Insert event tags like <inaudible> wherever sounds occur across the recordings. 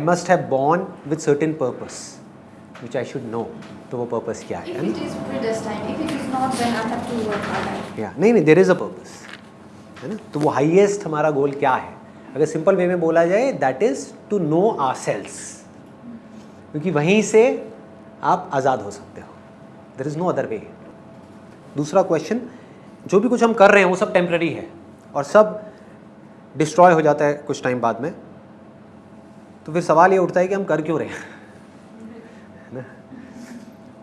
I must have born with certain purpose which I should know तो वो purpose क्या है If it is predestined, if it is not, then I have to work hard. या नहीं नहीं there is a purpose है ना? तो वो हाईएस्ट हमारा गोल क्या है? अगर सिंपल वे में बोला जाए that is to know ourselves क्योंकि वहीं से आप आज़ाद हो सकते हो। There is no other way दूसरा क्वेश्चन जो भी कुछ हम कर रहे हैं वो सब टेम्प्रेरी है और सब डिस्ट्रॉय हो जाता है कुछ टाइम बाद में। तो फिर सवाल ये उठता है कि हम कर क्यों रहे हैं?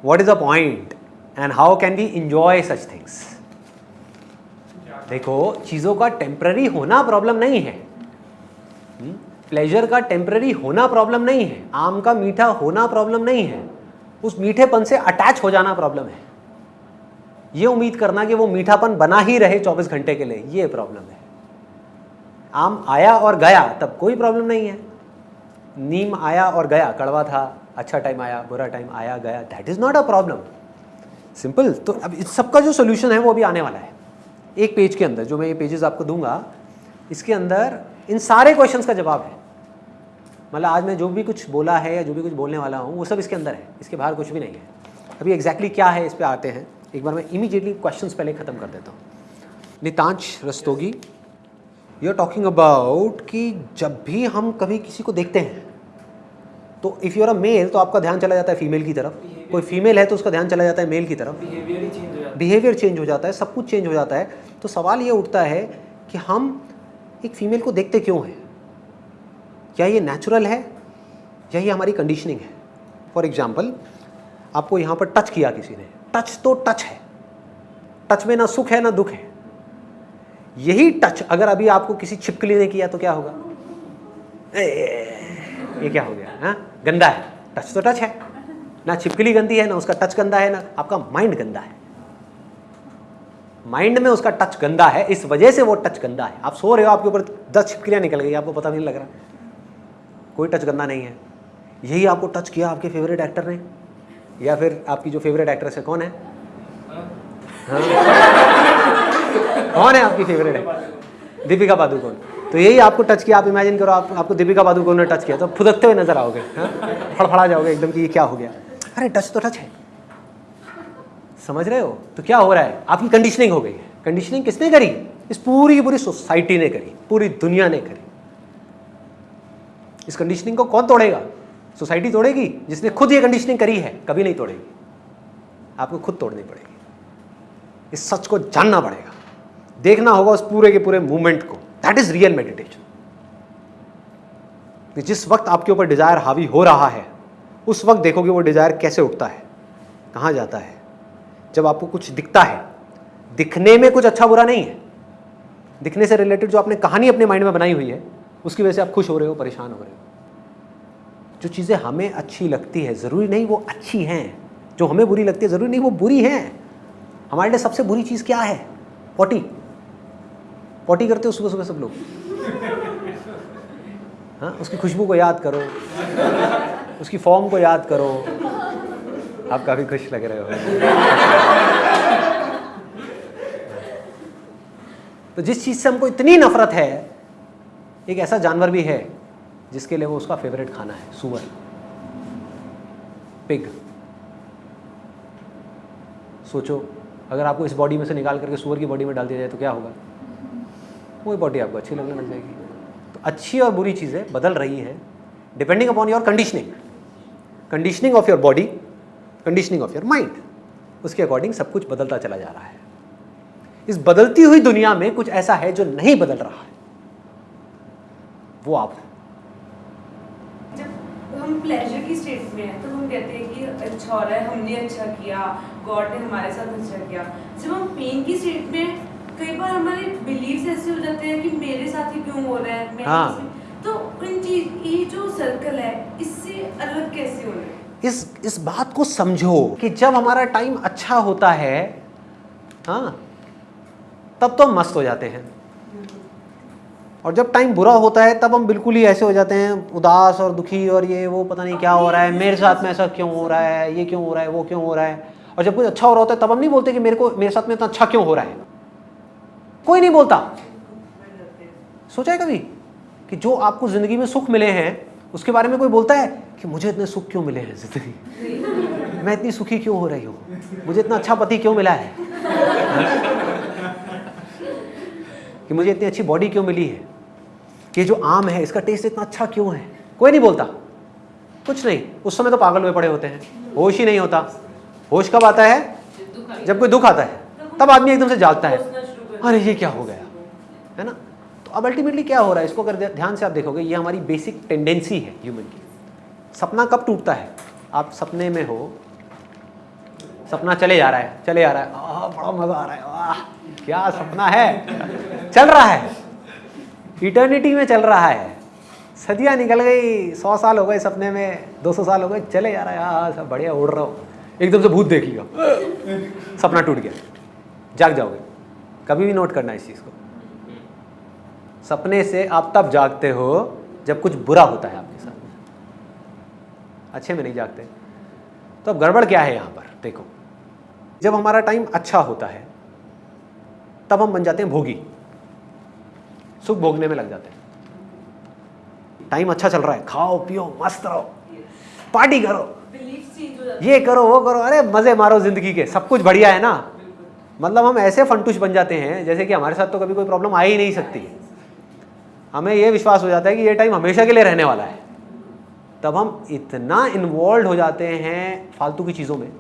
What is a point and how can we enjoy such things देखो, चीज़ों का टेम्प्ररी होना प्रॉब्लम नहीं है। प्लेजर का टेम्प्ररी होना प्रॉब्लम नहीं है। आम का मीठा होना प्रॉब्लम नहीं है। उस मीठेपन से अटैच हो जाना प्रॉब्लम है। ये उम्मीद करना कि वो मीठापन बना ही रहे 24 घंटे के लिए, ये प्रॉब्लम है। आम आया और गया, तब कोई प्रॉब्लम नहीं है। नीम आया और गया, कड़वा था अच्छा टाइम आया, बुरा टाइम आया, गया। That is not a problem simple तो अब इस सबका जो सोल्यूशन है, वो अभी आने वाला है। एक पेज के अंदर, जो मैं ये पेजेस आपको दूँगा, इसके अंदर इन सारे क्वेश्चंस का जवाब है। मतलब आज मैं जो भी कुछ बोला है या जो भी कुछ बोलने वाला हूँ, वो सब इसके अंदर है। इसके बाहर कुछ भी नहीं है। अभी एग्जैक्टली exactly क्या है, इस पर आते हैं। एक बार मैं इमीडिएटली क्वेश्चंस पहले ख़त्म कर देता हूँ। Nitansh Rastogi you are talking about कि जब भी हम कभी किसी को देखते हैं तो इफ़ यूर अ मेल तो आपका ध्यान चला जाता है फीमेल की तरफ़। कोई फीमेल है तो उसका ध्यान चला जाता है मेल की तरफ़। बिहेवियर चेंज हो जाता बिहेवियर चेंज हो जाता है सब कुछ चेंज हो जाता है। तो सवाल ये उठता है कि हम एक फीमेल को देखते क्यों हैं? क्या ये नेचुरल है? या ये हमारी कंडीशनिंग है? फॉर एग्ज़ाम्पल आपको यहाँ पर टच किया किसी ने। टच तो टच है। टच में ना सुख है ना दुख है। यही टच अगर अभी आपको किसी छिपकली ने किया तो क्या होगा? ए, ये क्या हो गया हाँ? गंदा है। टच तो टच है। ना छिपकली गंदी है, ना उसका टच गंदा है, ना आपका माइंड गंदा है। माइंड में उसका टच गंदा है, इस वजह से वो टच गंदा है। आप सो रहे हो, आपके ऊपर दस छिपकलियाँ निकल गई, आपको पता नहीं लग रहा। कोई टच गंदा नहीं है। यही आपको टच किया आपके फेवरेट एक्टर ने? या फिर आपकी जो फेवरेट एक्ट्रेस है, कौन है? हाँ? कौन है आपकी फेवरेट है दीपिका पादुकोण। तो यही आपको टच किया, आप इमेजिन करो, आप, आपको दीपिका पादुकोण ने टच किया तो फुदकते हुए नज़र आओगे हाँ? फड़फड़ा जाओगे एकदम कि ये क्या हो गया? अरे टच तो टच है। समझ रहे हो? तो क्या हो रहा है? आपकी कंडीशनिंग हो गई है। कंडीशनिंग किसने करी? इस पूरी पूरी सोसाइटी ने करी, पूरी दुनिया ने करी। इस कंडीशनिंग को कौन तोड़ेगा? सोसाइटी तोड़ेगी? जिसने खुद ये कंडीशनिंग करी है, कभी नहीं तोड़ेगी। आपको खुद तोड़नी पड़ेगी। इस सच को जानना पड़ेगा। देखना होगा उस पूरे के पूरे मूवमेंट को। दैट इज़ रियल मेडिटेशन जिस वक्त आपके ऊपर डिज़ायर हावी हो रहा है, उस वक्त देखोगे वो डिज़ायर कैसे उठता है, कहाँ जाता है। जब आपको कुछ दिखता है, दिखने में कुछ अच्छा बुरा नहीं है। दिखने से रिलेटेड जो आपने कहानी अपने माइंड में बनाई हुई है, उसकी वजह से आप खुश हो रहे हो, परेशान हो रहे हो। जो चीज़ें हमें अच्छी लगती है, ज़रूरी नहीं वो अच्छी हैं। जो हमें बुरी लगती है, ज़रूरी नहीं वो बुरी हैं। हमारे लिए सबसे बुरी चीज़ क्या है? पॉटी पॉटी करते हो सुबह सुबह सब लोग? हाँ उसकी खुशबू को याद करो। उसकी फॉर्म को याद करो। आप काफ़ी खुश लग रहे हो। तो जिस चीज़ से हमको इतनी नफरत है, एक ऐसा जानवर भी है, जिसके लिए वो उसका फेवरेट खाना है, सुअर। पिग सोचो, अगर आपको इस बॉडी में से निकाल करके सुअर की बॉडी में डाल दिया जाए तो क्या होगा? वही बॉडी आपको अच्छी लगने लग जाएगी। तो अच्छी और बुरी चीज़ें बदल रही हैं depending upon your conditioning conditioning of your body conditioning of your mind उसके अकॉर्डिंग सब कुछ बदलता चला जा रहा है। इस बदलती हुई दुनिया में कुछ ऐसा है जो नहीं बदल रहा है। वो आप हो। हम प्लेजर की स्टेट में हैं तो हम कहते हैं कि अच्छा हो रहा है, हमने अच्छा किया गॉड ने हमारे साथ अच्छा किया। जब हम पेन की स्टेट में कई बार हमारे बिलीव्स ऐसे हो जाते हैं कि मेरे साथ ही क्यों हो रहा है मैं हाँ। तो इन चीज़ ये जो सर्कल है इससे अलग कैसे हो रहे हैं? इस इस बात को समझो कि जब हमारा टाइम अच्छा होता है हाँ तब तो हम मस्त हो जाते हैं। और जब टाइम बुरा होता है तब हम बिल्कुल ही ऐसे हो जाते हैं उदास और दुखी और ये वो पता नहीं क्या हो रहा है मेरे साथ में ऐसा क्यों हो रहा है ये क्यों हो रहा है वो क्यों हो रहा है। और जब कुछ अच्छा हो रहा होता है तब हम नहीं बोलते कि मेरे को मेरे साथ में इतना अच्छा क्यों हो रहा है। कोई नहीं बोलता। सोचा है कभी कि जो आपको ज़िंदगी में सुख मिले हैं, उसके बारे में कोई बोलता है कि मुझे इतने सुख क्यों मिले हैं ज़िंदगी मैं? इतनी सुखी क्यों हो रही हूँ? मुझे इतना अच्छा पति क्यों मिला है? कि मुझे इतनी अच्छी बॉडी क्यों मिली है? कि जो आम है, इसका टेस्ट इतना अच्छा क्यों है? कोई नहीं बोलता। कुछ नहीं। उस समय तो पागल हुए पड़े होते हैं। होश ही नहीं होता। होश कब आता है? जब कोई दुख आता है। तब आदमी एकदम से जागता है। अरे ये क्या हो गया? है ना? तो अब अल्टीमेटली क्या हो रहा है? इसको अगर ध्यान से आप देखोगे ये हमारी बेसिक टेंडेंसी है ह्यूमन की। सपना कब टूटता है? आप सपने में हो सपना चले जा रहा है चले जा रहा है। आ, बड़ा मज़ा आ रहा है वाह क्या सपना है? चल रहा है। इटर्निटी में चल रहा है। सदियाँ निकल गई सौ साल हो गए सपने में दो सौ साल हो गए चले जा रहा है। हाँ सब बढ़िया उड़ रहा हो। एकदम से भूत देख लिया। सपना टूट गया। जाग जाओगे। कभी भी नोट करना इस चीज़ को। सपने से आप तब जागते हो जब कुछ बुरा होता है आपके साथ। अच्छे में नहीं जागते। तो अब गड़बड़ क्या है यहाँ पर? देखो जब हमारा टाइम अच्छा होता है तब हम बन जाते हैं भोगी। सुख भोगने में लग जाते हैं। टाइम अच्छा चल रहा है। खाओ पियो मस्त रहो। पार्टी करो। ये करो वो करो। अरे मज़े मारो ज़िंदगी के। सब कुछ बढ़िया है ना? मतलब हम ऐसे फंटूश बन जाते हैं, जैसे कि हमारे साथ तो कभी कोई प्रॉब्लम आ ही नहीं सकती। हमें ये विश्वास हो जाता है कि ये टाइम हमेशा के लिए रहने वाला है। तब हम इतना इन्वॉल्व हो जाते हैं फालतू की चीज़ों में,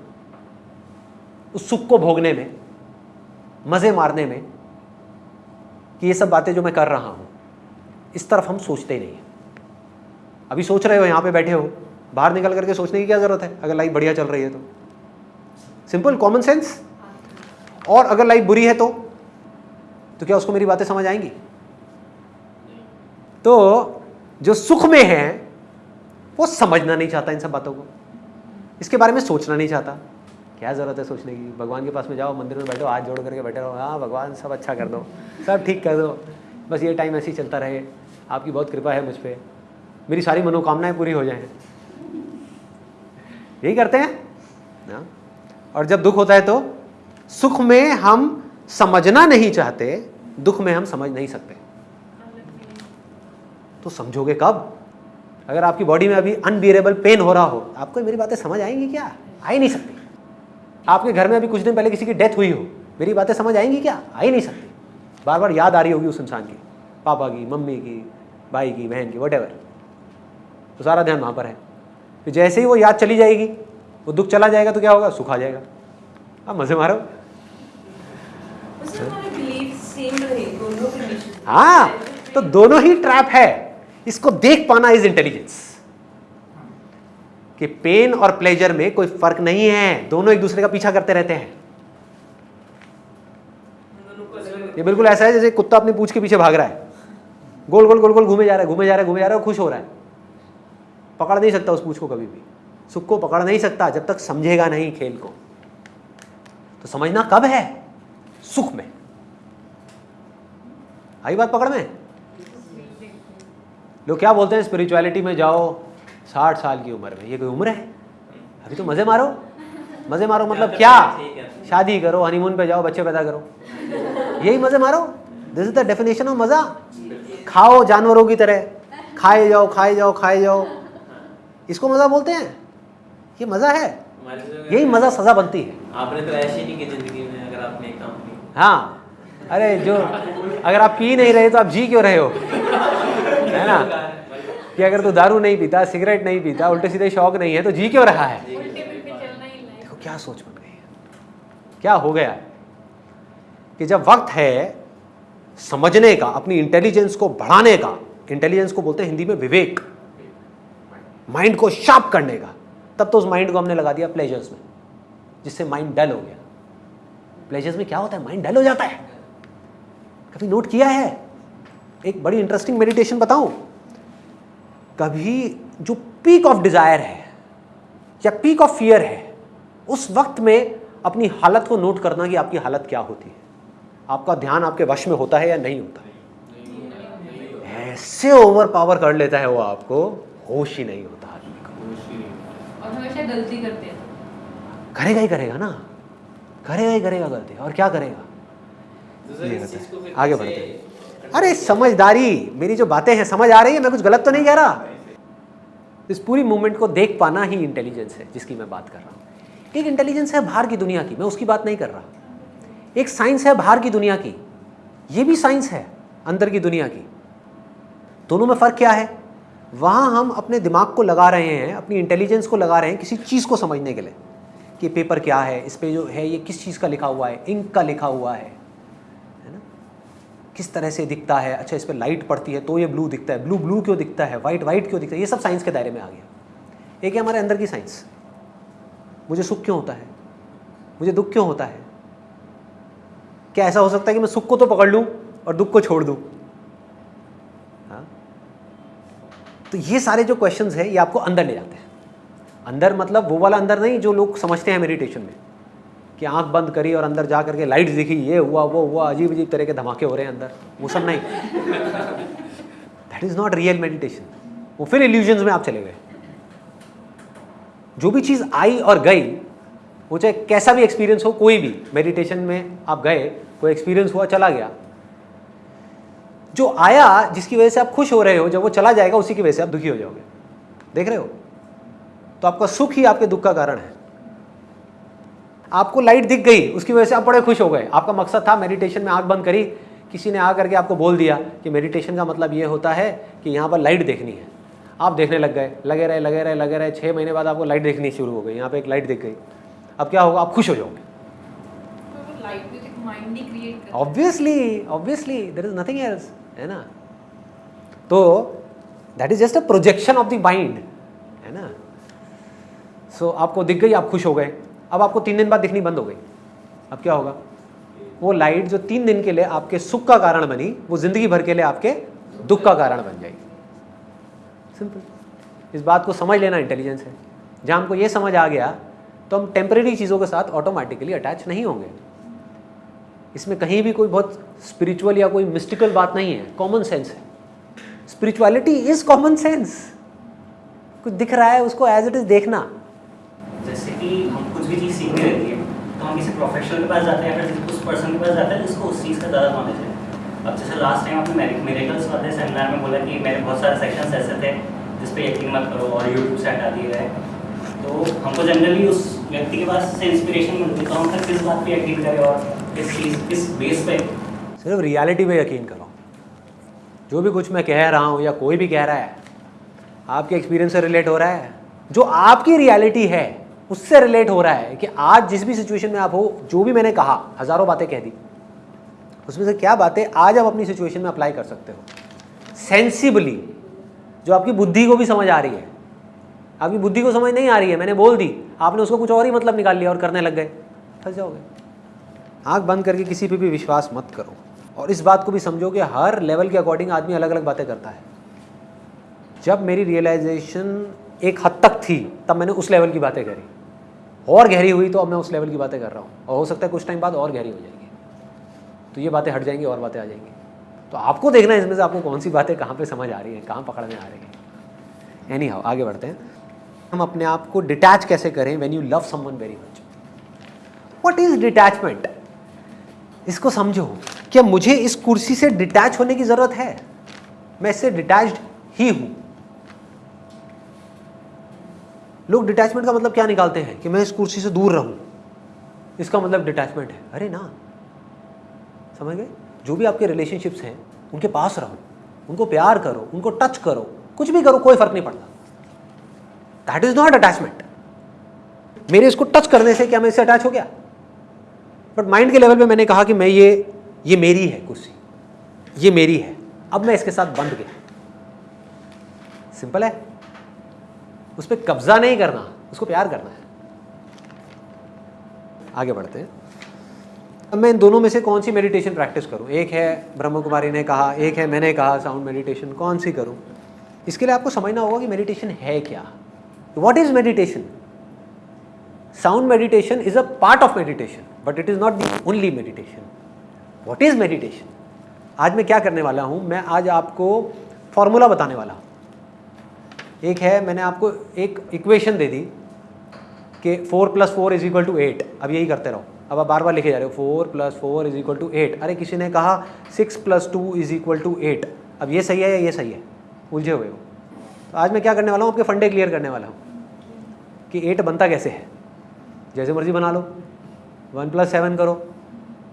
उस सुख को भोगने में, मज़े मारने में, कि ये सब बातें जो मैं कर रहा हूँ, इस तरफ़ हम सोचते ही नहीं हैं। अभी सोच रहे हो, यहाँ पे बैठे हो, बाहर निकल करके सोचने की क्या ज़रूरत है? अगर लाइफ बढ़िया चल रही है तो। सिंपल कॉमन सेंस और अगर लाइफ बुरी है तो? तो क्या उसको मेरी बातें समझ आएँगी? तो जो सुख में है, वो समझना नहीं चाहता इन सब बातों को। इसके बारे में सोचना नहीं चाहता। क्या ज़रूरत है सोचने की? भगवान के पास में जाओ, मंदिर में बैठो, हाथ जोड़ करके बैठे रहो। हाँ भगवान, सब अच्छा कर दो। सब ठीक कर दो। बस ये टाइम ऐसे ही चलता रहे। आपकी बहुत कृपा है मुझ पर मेरी सारी मनोकामनाएँ पूरी हो जाएँ। यही करते हैं? ना और जब दुख होता है तो? सुख में हम समझना नहीं चाहते, दुख में हम समझ नहीं सकते। तो समझोगे कब? अगर आपकी बॉडी में अभी अनबियरेबल पेन हो रहा हो, आपको मेरी बातें समझ आएँगी क्या? आ ही नहीं सकती। आपके घर में अभी कुछ दिन पहले किसी की डेथ हुई हो, मेरी बातें समझ आएँगी क्या? आ ही नहीं सकती। बार बार याद आ रही होगी उस इंसान की, पापा की, मम्मी की, भाई की, बहन की वट तो सारा ध्यान वहाँ पर है। फिर जैसे ही वो याद चली जाएगी, वो दुख चला जाएगा तो क्या होगा? सुख आ जाएगा। अब मज़े मारो उससे हमारे बिलीफ सेम रहे दोनों कंडीशन हाँ तो दोनों ही ट्रैप है। इसको देख पाना इज़ इंटेलिजेंस कि पेन और प्लेजर में कोई फ़र्क नहीं है। दोनों एक दूसरे का पीछा करते रहते हैं। ये बिल्कुल ऐसा है जैसे कुत्ता अपनी पूछ के पीछे भाग रहा है। गोल गोल गोल गोल घूमे जा रहा है घूमे जा रहा है घूमे जा रहा है खुश हो रहा है। पकड़ नहीं सकता उस पूछ को कभी भी। सुख को पकड़ नहीं सकता जब तक समझेगा नहीं खेल को। तो समझना कब है? सुख में। आई बात पकड़ में? लोग क्या बोलते हैं स्पिरिचुअलिटी में जाओ साठ साल की उम्र में। ये कोई उम्र है? अभी तो मज़े मारो। मज़े मारो मतलब क्या? शादी करो हनीमून पे जाओ बच्चे पैदा करो। यही मज़े मारो। This is the definition of मज़ा। खाओ जानवरों की तरह। खाए जाओ खाए जाओ खाए जाओ। इसको मज़ा बोलते हैं? ये मज़ा है। यही मज़ा सज़ा बनती है। आपने तो ऐसे नहीं की ज़िंदगी में अगर आपने एक काम किया हाँ। अरे जो अगर आप पी नहीं रहे तो आप जी क्यों रहे हो? है ना? कि अगर तू तो दारू नहीं पीता सिगरेट नहीं पीता उल्टे सीधे शौक नहीं है तो जी क्यों रहा है? देखो क्या सोच बन गई है? क्या हो गया? कि जब वक्त है समझने का अपनी इंटेलिजेंस को बढ़ाने का इंटेलिजेंस को बोलते हैं हिंदी में विवेक माइंड को शार्प करने का तब तो उस माइंड को हमने लगा दिया प्लेजर्स में जिससे माइंड डल हो गया। प्लेजर्स में क्या होता है? माइंड डल हो जाता है। कभी नोट किया है? एक बड़ी इंटरेस्टिंग मेडिटेशन बताऊँ? कभी जो पीक ऑफ़ डिज़ायर है या पीक ऑफ़ फियर है उस वक्त में अपनी हालत को नोट करना कि आपकी हालत क्या होती है। आपका ध्यान आपके वश में होता है या नहीं होता? है ऐसे ओवर पावर कर लेता है वो आपको होश ही नहीं होता। आदमी का और हमेशा गलती करते हैं। करेगा ही करेगा ना। करेगा ही करेगा गलती और क्या करेगा? तो ये होता आगे बढ़ते हैं। अरे समझदारी मेरी जो बातें हैं समझ आ रही है मैं कुछ गलत तो नहीं कह रहा। इस पूरी मूवमेंट को देख पाना ही इंटेलिजेंस है जिसकी मैं बात कर रहा हूँ। एक इंटेलिजेंस है बाहर की दुनिया की मैं उसकी बात नहीं कर रहा। एक साइंस है बाहर की दुनिया की ये भी साइंस है अंदर की दुनिया की। दोनों में फ़र्क क्या है? वहाँ हम अपने दिमाग को लगा रहे हैं अपनी इंटेलिजेंस को लगा रहे हैं किसी चीज़ को समझने के लिए। कि पेपर क्या है, इस पे जो है ये किस चीज़ का लिखा हुआ है इंक का लिखा हुआ है है ना? किस तरह से दिखता है? अच्छा इस पर लाइट पड़ती है तो ये ब्लू दिखता है। ब्लू ब्लू क्यों दिखता है? वाइट वाइट क्यों दिखता है? ये सब साइंस के दायरे में आ गया। एक है हमारे अंदर की साइंस मुझे सुख क्यों होता है? मुझे दुख क्यों होता है? क्या ऐसा हो सकता है कि मैं सुख को तो पकड़ लूँ और दुख को छोड़ दूँ? हाँ? तो ये सारे जो क्वेश्चंस हैं, ये आपको अंदर ले जाते हैं। अंदर मतलब वो वाला अंदर नहीं, जो लोग समझते हैं मेडिटेशन में, कि आँख बंद करी और अंदर जा करके लाइट दिखी, ये हुआ, वो हुआ अजीब अजीब तरह के धमाके हो रहे हैं अंदर, वो सब नहीं। That is not real meditation वो फिर इल्यूजन्स में आप चले गए। जो भी चीज़ आई और गई, वो चाहे कैसा भी एक्सपीरियंस हो, कोई भी मेडिटेशन में आप गए, कोई एक्सपीरियंस हुआ, चला गया। जो आया, जिसकी वजह से आप खुश हो रहे हो, जब वो चला जाएगा, उसी की वजह से आप दुखी हो जाओगे। देख रहे हो? तो आपका सुख ही आपके दुख का कारण है। आपको लाइट दिख गई, उसकी वजह से आप बड़े खुश हो गए। आपका मकसद था मेडिटेशन में आँख बंद करी, किसी ने आ करके आपको बोल दिया कि मेडिटेशन का मतलब ये होता है कि यहाँ पर लाइट देखनी है। आप देखने लग गए, लगे रहे लगे रहे लगे रहे छः महीने बाद आपको लाइट देखनी शुरू हो गई, यहाँ पे एक लाइट दिख गई। अब क्या होगा? आप खुश हो जाओगे। Obviously obviously there is nothing else है ना? तो that is just a projection of the mind है ना? सो so, आपको दिख गई आप खुश हो गए। अब आपको तीन दिन बाद दिखनी बंद हो गई। अब क्या होगा? वो लाइट जो तीन दिन के लिए आपके सुख का कारण बनी वो ज़िंदगी भर के लिए आपके दुख का कारण बन जाएगी। सिंपल इस बात को समझ लेना इंटेलिजेंस है। जहाँ हमको ये समझ आ गया तो हम टेम्परेरी चीज़ों के साथ ऑटोमेटिकली अटैच नहीं होंगे। इसमें कहीं भी कोई बहुत स्पिरिचुअल या कोई मिस्टिकल बात नहीं है। कॉमन सेंस है। स्पिरिचुअलिटी इज़ कॉमन सेंस कुछ दिख रहा है उसको एज इट इज़ देखना। जैसे कि हम कुछ भी चीज़ सीखनी रहती है तो हम किसी प्रोफेशनल के पास जाते हैं या फिर उस पर्सन के पास जाते हैं जिसको उस चीज़ का ज़्यादा नॉलेज है। अब जैसे लास्ट टाइम आपने मेरेकल्स वाले सेमिनार में बोला कि मेरे बहुत सारे सेक्शंस ऐसे थे जिस पे यकीन मत करो और यूट्यूब से हटा दिए गए। तो हमको जनरली उस व्यक्ति के पास से इंस्पिरेशन मिलती है तो हम फिर किस बात पर यकीन करें और किस चीज़, किस बेस पे? सिर्फ़ रियलिटी पे यकीन करो। जो भी कुछ मैं कह रहा हूँ या कोई भी कह रहा है, आपके एक्सपीरियंस से रिलेट हो रहा है। जो आपकी रियलिटी है उससे रिलेट हो रहा है कि आज जिस भी सिचुएशन में आप हो, जो भी मैंने कहा, हज़ारों बातें कह दी, उसमें से क्या बातें आज आप अपनी सिचुएशन में अप्लाई कर सकते हो? सेंसिबली जो आपकी बुद्धि को भी समझ आ रही है। आपकी बुद्धि को समझ नहीं आ रही है, मैंने बोल दी, आपने उसको कुछ और ही मतलब निकाल लिया और करने लग गए। फंस जाओगे। आँख बंद करके किसी पे भी विश्वास मत करो और इस बात को भी समझो कि हर लेवल के अकॉर्डिंग आदमी अलग अलग बातें करता है। जब मेरी रियलाइजेशन एक हद तक थी, तब मैंने उस लेवल की बातें करी। और गहरी हुई तो अब मैं उस लेवल की बातें कर रहा हूँ। और हो सकता है कुछ टाइम बाद और गहरी हो जाएगी। तो ये बातें हट जाएँगी और बातें आ जाएँगी। तो आपको देखना है इसमें से आपको कौन सी बातें कहाँ पे समझ आ रही हैं, कहाँ पकड़ में आ रही हैं। एनी हाउ आगे बढ़ते हैं। हम अपने आप को डिटैच कैसे करें when you love someone very much what is detachment इसको समझो क्या मुझे इस कुर्सी से डिटैच होने की ज़रूरत है। मैं इससे डिटैच्ड ही हूँ। लोग डिटैचमेंट का मतलब क्या निकालते हैं? कि मैं इस कुर्सी से दूर रहूँ। इसका मतलब डिटैचमेंट है। अरे ना। समझ गए? जो भी आपके रिलेशनशिप्स हैं, उनके पास रहो। उनको प्यार करो, उनको टच करो। कुछ भी करो, कोई फ़र्क नहीं पड़ता। दैट इज़ नॉट अटैचमेंट मेरे इसको टच करने से क्या मैं इससे अटैच हो गया? बट माइंड के लेवल पे मैंने कहा कि मैं ये ये मेरी है कुर्सी। ये मेरी है। अब मैं इसके साथ बंध गया। सिंपल है? उस पर कब्जा नहीं करना, उसको प्यार करना है। आगे बढ़ते हैं। अब मैं इन दोनों में से कौन सी मेडिटेशन प्रैक्टिस करूँ? एक है ब्रह्म कुमारी ने कहा, एक है मैंने कहा साउंड मेडिटेशन कौन सी करूँ? इसके लिए आपको समझना होगा कि मेडिटेशन है क्या। What is meditation sound meditation is a part of meditation but it is not the only meditation what is meditation आज मैं क्या करने वाला हूँ? मैं आज आपको फॉर्मूला बताने वाला हूँ। एक है, मैंने आपको एक इक्वेशन दे दी कि four plus four is equal to eight अब यही करते रहो। अब आप बार बार लिखे जा रहे हो four plus four is equal to eight अरे, किसी ने कहा six plus two is equal to eight अब ये सही है या ये सही है? उलझे हुए हो। तो आज मैं क्या करने वाला हूँ? आपके फंडे क्लियर करने वाला हूँ कि एट बनता कैसे है? जैसे मर्ज़ी बना लो। वन प्लस सेवन करो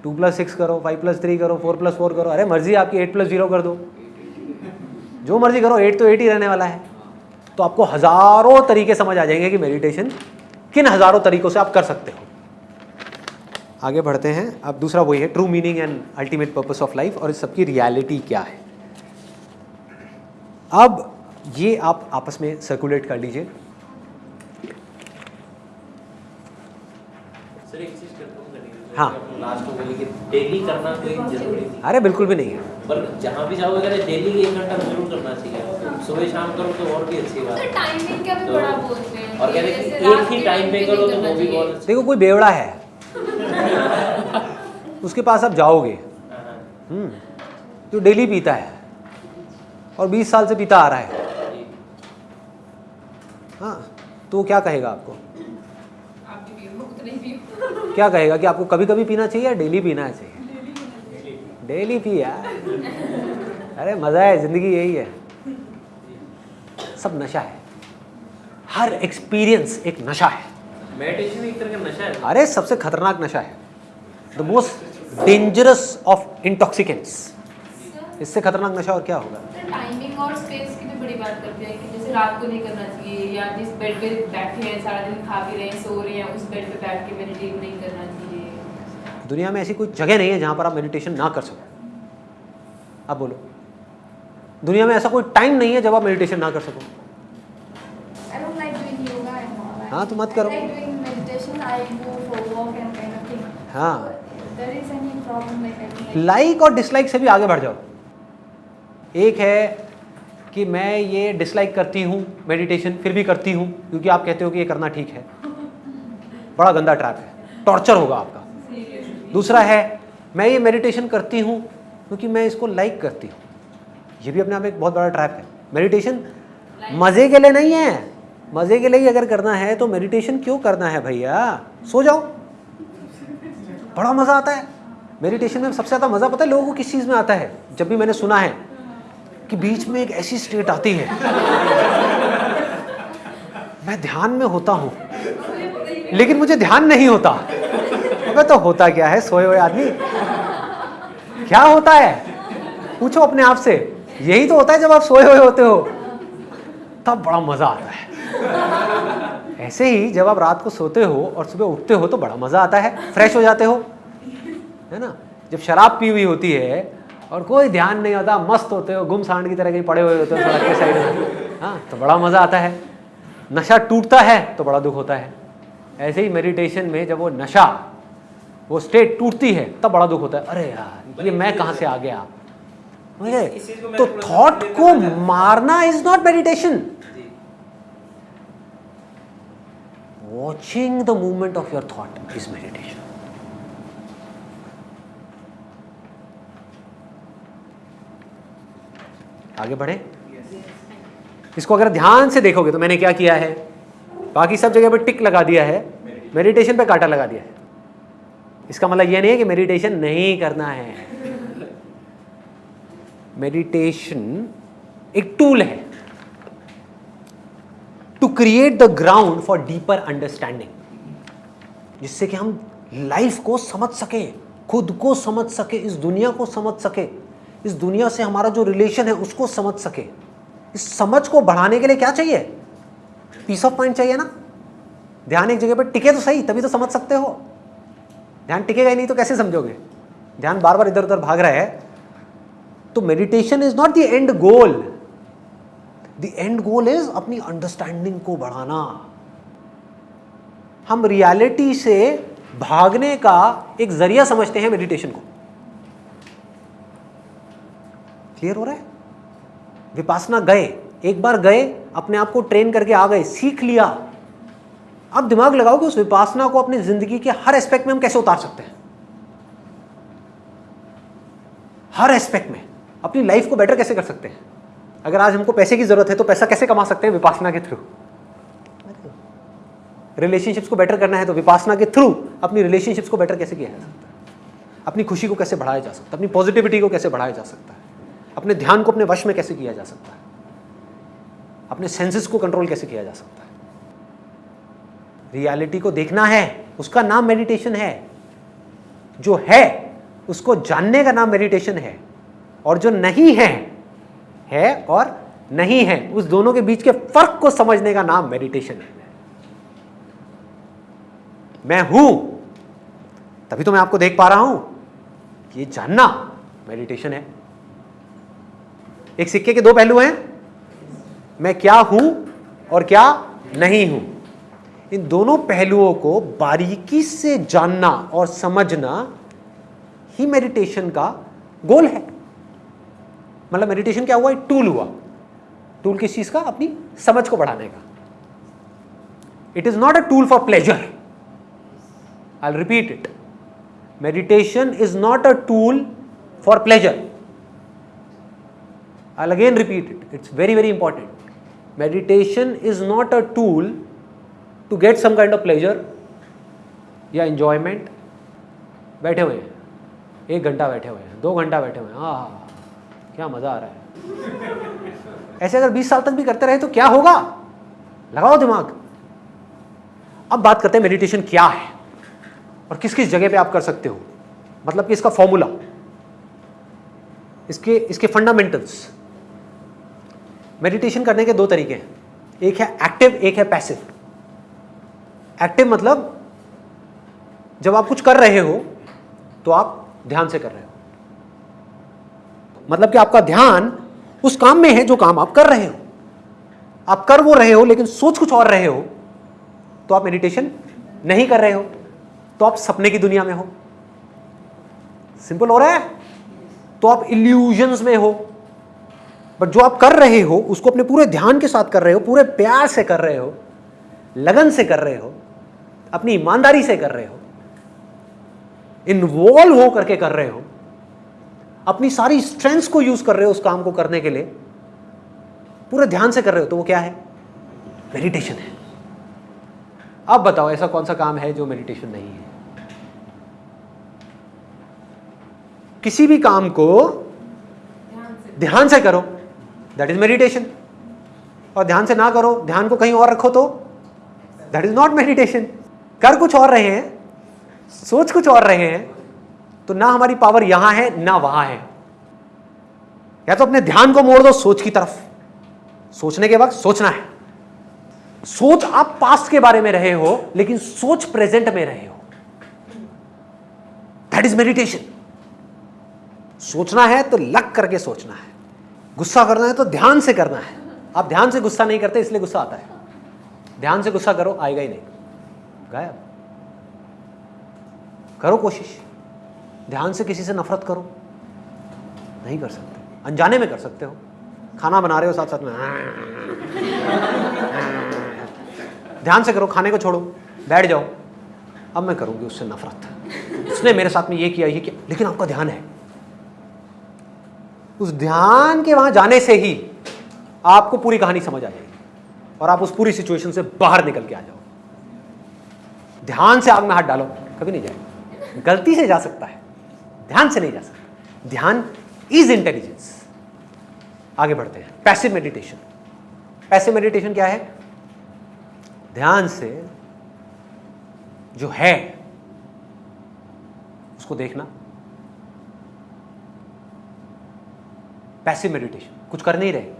टू प्लस सिक्स करो फाइव प्लस थ्री करो फोर प्लस फोर करो। अरे, मर्ज़ी आपकी एट प्लस ज़ीरो कर दो। जो मर्ज़ी करो एट तो एट ही रहने वाला है। तो आपको हज़ारों तरीके समझ आ जाएँगे कि मेडिटेशन किन हज़ारों तरीकों से आप कर सकते हो। आगे बढ़ते हैं। अब दूसरा वही है true meaning and ultimate purpose of life और इस सबकी रियलिटी क्या है। अब ये आप आपस में सर्कुलेट कर लीजिए सर एक चीज़ कंफर्म करनी है। डेली करना कोई ज़रूरी नहीं अरे बिल्कुल भी नहीं है। पर जहाँ भी जाओगे अगर डेली एक घंटा ज़रूर करना चाहिए सुबह शाम करो तो और भी अच्छी बात तो टाइमिंग का भी तो- बड़ा बोलते हैं। और कहते हैं एक ही टाइम पे करो तो वो भी बहुत अच्छा देखो कोई बेवड़ा है। <laughs> उसके पास आप जाओगे। हाँ, हम्म, जो डेली पीता है और 20 साल से पीता आ रहा है। हाँ तो वो क्या कहेगा आपको आप भी पियो, उतना ही पियो। क्या कहेगा कि आपको कभी कभी पीना चाहिए या डेली पीना चाहिए? डेली पी यार। अरे मज़ा है ज़िंदगी यही है। सब नशा है। हर एक्सपीरियंस एक नशा है। मेडिटेशन एक तरह का नशा है। अरे सबसे खतरनाक नशा है। The most dangerous of intoxicants इससे खतरनाक नशा और क्या होगा? टाइमिंग और स्पेस की बड़ी बात करते हैं कि जैसे रात को नहीं करना चाहिए या जिस बेड पे बैठे हैं सारा दिन खा भी रहे हैं सो रहे हैं उस बेड पे बैठ के मेडिटेट नहीं करना चाहिए। दुनिया में ऐसी कोई जगह नहीं है जहाँ पर आप मेडिटेशन ना कर सको। आप बोलो। दुनिया में ऐसा कोई टाइम नहीं है जब आप मेडिटेशन ना कर सको। हाँ, तो मत करो। हाँ। लाइक और डिसलाइक से भी आगे बढ़ जाओ। एक है कि मैं ये डिसलाइक करती हूँ मेडिटेशन फिर भी करती हूँ क्योंकि आप कहते हो कि ये करना ठीक है। बड़ा गंदा ट्रैप है। टॉर्चर होगा आपका। दूसरा है मैं ये मेडिटेशन करती हूँ क्योंकि मैं इसको लाइक करती हूँ। ये भी अपने आप एक बहुत बड़ा ट्रैप है। मेडिटेशन मज़े के लिए नहीं है। मज़े के लिए ही अगर करना है तो मेडिटेशन क्यों करना है भैया? सो जाओ। बड़ा मज़ा आता है। मेडिटेशन में सबसे ज़्यादा मज़ा पता है लोगों को किस चीज़ में आता है? जब भी मैंने सुना है कि बीच में एक ऐसी स्टेट आती है। मैं ध्यान में होता हूँ, लेकिन मुझे ध्यान नहीं होता। अबे तो होता क्या है, सोए हुए आदमी? क्या होता है? पूछो अपने आप से। यही तो होता है जब आप सोए हुए होते हो। तब बड़ा मज़ा आता है। ऐसे ही जब आप रात को सोते हो और सुबह उठते हो तो बड़ा मज़ा आता है। फ्रेश हो जाते हो। है ना? जब शराब पी हुई होती है और कोई ध्यान नहीं होता मस्त होते हो गुम सांड की तरह कहीं पड़े हुए होते हो सड़क के साइड में। हाँ तो बड़ा मज़ा आता है। नशा टूटता है तो बड़ा दुख होता है। ऐसे ही मेडिटेशन में जब वो नशा वो स्टेट टूटती है तब बड़ा दुख होता है। अरे यार ये मैं कहाँ से आ गया? मुझे तो थॉट को मारना is not meditation watching the movement of your thought thought is आगे बढ़े। इसको अगर ध्यान से देखोगे तो मैंने क्या किया है? बाकी सब जगह पे टिक लगा दिया है। मेडिटेशन पे कांटा लगा दिया है। इसका मतलब यह नहीं है कि मेडिटेशन नहीं करना है। मेडिटेशन एक टूल है। To create the ground for deeper understanding जिससे कि हम लाइफ को समझ सके, खुद को समझ सके, इस दुनिया को समझ सके। इस दुनिया से हमारा जो रिलेशन है, उसको समझ सके। इस समझ को बढ़ाने के लिए क्या चाहिए? पीस ऑफ़ माइंड चाहिए ना? ध्यान एक जगह पर टिके तो सही, तभी तो समझ सकते हो। ध्यान टिकेगा ही नहीं तो कैसे समझोगे? ध्यान बार बार इधर उधर भाग रहा है। तो meditation is not the end goal the end goal is अपनी अंडरस्टैंडिंग को बढ़ाना। हम रियलिटी से भागने का एक ज़रिया समझते हैं मेडिटेशन को। क्लियर हो रहा है? विपासना गए, एक बार गए, अपने आप को ट्रेन करके आ गए, सीख लिया। अब दिमाग लगाओ कि उस विपासना को अपनी ज़िंदगी के हर एस्पेक्ट में हम कैसे उतार सकते हैं? हर एस्पेक्ट में। अपनी लाइफ को बेटर कैसे कर सकते हैं? अगर आज हमको पैसे की ज़रूरत है तो पैसा कैसे कमा सकते हैं विपासना के थ्रू रिलेशनशिप्स को बेटर करना है तो विपासना के थ्रू अपनी रिलेशनशिप्स को बेटर कैसे किया जा सकता है? अपनी खुशी को कैसे बढ़ाया जा सकता है? अपनी पॉजिटिविटी को कैसे बढ़ाया जा सकता है? अपने ध्यान को अपने वश में कैसे किया जा सकता है? अपने सेंसेस को कंट्रोल कैसे किया जा सकता है? रियलिटी को देखना है, उसका नाम मेडिटेशन है। जो है, उसको जानने का नाम मेडिटेशन है। और जो नहीं है है और नहीं है, उस दोनों के बीच के फ़र्क को समझने का नाम मेडिटेशन है। मैं हूँ, तभी तो मैं आपको देख पा रहा हूँ ये जानना मेडिटेशन है। एक सिक्के के दो पहलू हैं। मैं क्या हूँ और क्या नहीं हूँ। इन दोनों पहलुओं को बारीकी से जानना और समझना ही मेडिटेशन का गोल है। मतलब मेडिटेशन क्या हुआ? एक टूल हुआ। टूल किस चीज़ का? अपनी समझ को बढ़ाने का। It is not a tool for pleasure I repeat it meditation is not a tool for pleasure I'll again repeat it. It's very, very important. Meditation is not a tool to get some kind of pleasure या enjoyment. बैठे हुए हैं। एक घंटा बैठे हुए हैं। दो घंटा बैठे हुए हैं। हाँ क्या मज़ा आ रहा है। ऐसे अगर 20 साल तक भी करते रहे तो क्या होगा? लगाओ दिमाग। अब बात करते हैं मेडिटेशन क्या है? और किस किस जगह पे आप कर सकते हो? मतलब कि इसका फॉर्मूला इसके इसके फंडामेंटल्स मेडिटेशन करने के दो तरीके हैं। एक है एक्टिव एक है पैसिव एक्टिव मतलब जब आप कुछ कर रहे हो तो आप ध्यान से कर रहे हो। मतलब कि आपका ध्यान उस काम में है जो काम आप कर रहे हो। आप कर वो रहे हो, लेकिन सोच कुछ और रहे हो तो आप मेडिटेशन नहीं कर रहे हो तो आप सपने की दुनिया में हो। सिंपल हो रहा है? तो आप इल्यूजन्स में हो। बट जो आप कर रहे हो उसको अपने पूरे ध्यान के साथ कर रहे हो पूरे प्यार से कर रहे हो लगन से कर रहे हो अपनी ईमानदारी से कर रहे हो इन्वॉल्व हो करके कर रहे हो अपनी सारी स्ट्रेंथ्स को यूज़ कर रहे हो उस काम को करने के लिए पूरे ध्यान से कर रहे हो तो वो क्या है? मेडिटेशन है। अब बताओ ऐसा कौन सा काम है जो मेडिटेशन नहीं है? किसी भी काम को ध्यान से। ध्यान से करो। दैट इज़ मेडिटेशन और ध्यान से ना करो, ध्यान को कहीं और रखो तो दैट इज़ नॉट मेडिटेशन कर कुछ और रहे हैं, सोच कुछ और रहे हैं तो ना हमारी पावर यहाँ है, ना वहाँ है। या तो अपने ध्यान को मोड़ दो सोच की तरफ़। सोचने के वक्त सोचना है। सोच आप पास्ट के बारे में रहे हो, लेकिन सोच प्रेजेंट में रहे हो। दैट इज़ मेडिटेशन सोचना है तो लग करके सोचना है। गुस्सा करना है तो ध्यान से करना है। आप ध्यान से गुस्सा नहीं करते, इसलिए गुस्सा आता है। ध्यान से गुस्सा करो, आएगा ही नहीं। गायब। करो कोशिश। ध्यान से किसी से नफरत करो। नहीं कर सकते। अनजाने में कर सकते हो। खाना बना रहे हो साथ साथ में। ध्यान से करो, खाने को छोड़ो। बैठ जाओ। अब मैं करूँगी उससे नफरत। उसने मेरे साथ में ये किया ये किया। लेकिन आपका ध्यान है। उस ध्यान के वहाँ जाने से ही आपको पूरी कहानी समझ आ जाएगी और आप उस पूरी सिचुएशन से बाहर निकल के आ जाओ। ध्यान से आग में हाथ डालो, कभी नहीं जाएगा। गलती से जा सकता है, ध्यान से नहीं जा सकता। ध्यान इज़ इंटेलिजेंस आगे बढ़ते हैं। पैसिव मेडिटेशन पैसिव मेडिटेशन क्या है? ध्यान से जो है, उसको देखना। पैसिव मेडिटेशन कुछ कर नहीं रहे।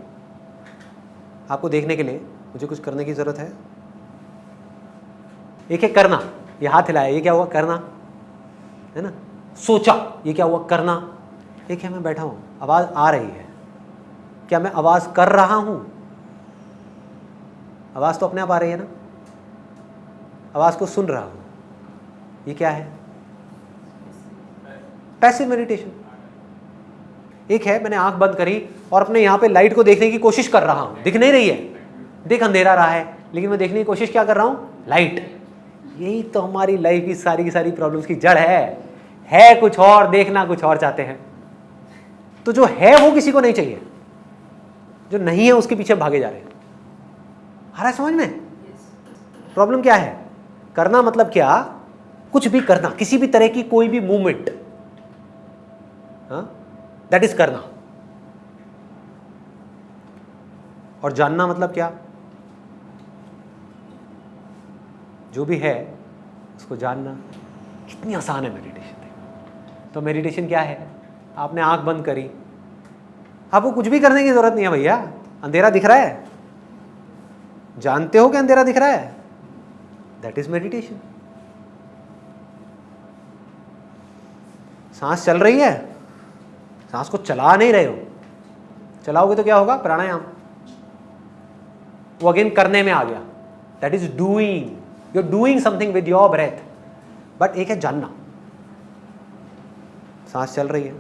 आपको देखने के लिए मुझे कुछ करने की ज़रूरत है? एक है करना? ये हाथ हिलाया, ये क्या हुआ? करना। है ना? सोचा, ये क्या हुआ? करना। एक है, मैं बैठा हूँ। आवाज़ आ रही है। क्या मैं आवाज़ कर रहा हूँ? आवाज़ तो अपने आप आ रही है ना? आवाज़ को सुन रहा हूँ। ये क्या है? पैसिव मेडिटेशन एक है, मैंने आँख बंद करी और अपने यहाँ पे लाइट को देखने की कोशिश कर रहा हूँ। दिख नहीं रही है। देख अंधेरा रहा है, लेकिन मैं देखने की कोशिश क्या कर रहा हूँ? लाइट यही तो हमारी लाइफ की सारी की सारी प्रॉब्लम्स की जड़ है। है कुछ और, देखना कुछ और चाहते हैं। तो जो है, वो किसी को नहीं चाहिए। जो नहीं है, उसके पीछे भागे जा रहे हैं। आ रहा है समझ में? प्रॉब्लम क्या है? करना मतलब क्या? कुछ भी करना। किसी भी तरह की कोई भी मूवमेंट दैट इज़ करना और जानना मतलब क्या? जो भी है, उसको जानना। कितनी आसान है मेडिटेशन तो मेडिटेशन क्या है? आपने आँख बंद करी। आपको कुछ भी करने की ज़रूरत नहीं है भैया। अंधेरा दिख रहा है। जानते हो कि अंधेरा दिख रहा है? दैट इज़ मेडिटेशन सांस चल रही है? सांस को चला नहीं रहे हो। चलाओगे तो क्या होगा? प्राणायाम। वो अगेन करने में आ गया। That is doing you are doing something with your breath but एक है जानना। सांस चल रही है।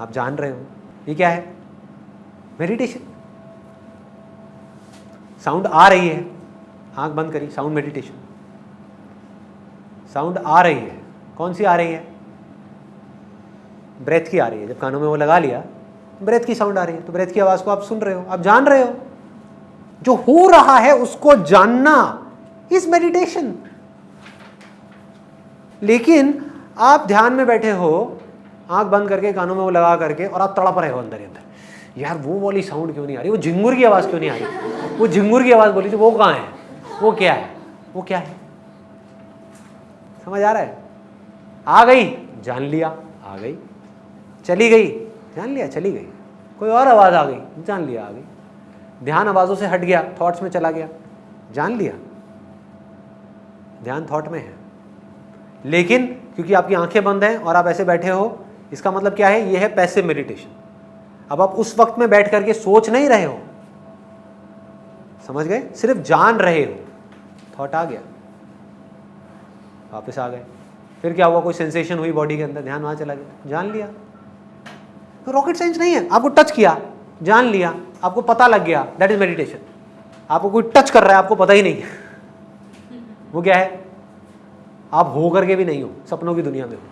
आप जान रहे हो। ये क्या है? मेडिटेशन साउंड आ रही है। आँख बंद करी। साउंड मेडिटेशन साउंड आ रही है। कौन सी आ रही है? ब्रेथ की आ रही है। जब कानों में वो लगा लिया ब्रेथ की साउंड आ रही है तो ब्रेथ की आवाज़ को आप सुन रहे हो, आप जान रहे हो। जो हो रहा है उसको जानना इज़ मेडिटेशन लेकिन आप ध्यान में बैठे हो, आँख बंद करके, कानों में वो लगा करके, और आप तड़प रहे हो अंदर अंदर। यार, वो वाली साउंड क्यों नहीं आ रही? वो झिंगुर की आवाज़ क्यों नहीं आ रही? वो झिंगुर की आवाज़ बोली थी वो कहाँ है? वो क्या है? वो क्या है? समझ आ रहा है? आ गई, जान लिया, आ गई। चली गई। जान लिया, चली गई। कोई और आवाज़ आ गई, जान लिया, आ गई। ध्यान आवाज़ों से हट गया थॉट्स में चला गया। जान लिया। ध्यान थॉट में है। लेकिन क्योंकि आपकी आँखें बंद हैं और आप ऐसे बैठे हो, इसका मतलब क्या है? ये है पैसिव मेडिटेशन अब आप उस वक्त में बैठ करके सोच नहीं रहे हो। समझ गए? सिर्फ़ जान रहे हो। थॉट आ गया। वापस आ गए। फिर क्या हुआ? कोई सेंसेशन हुई बॉडी के अंदर? ध्यान वहाँ चला गया। जान लिया। तो रॉकेट साइंस नहीं है। आपको टच किया, जान लिया, आपको पता लग गया दैट इज़ मेडिटेशन आपको कोई टच कर रहा है, आपको पता ही नहीं। है <laughs> वो क्या है? आप हो करके भी नहीं हो, सपनों की दुनिया में हो।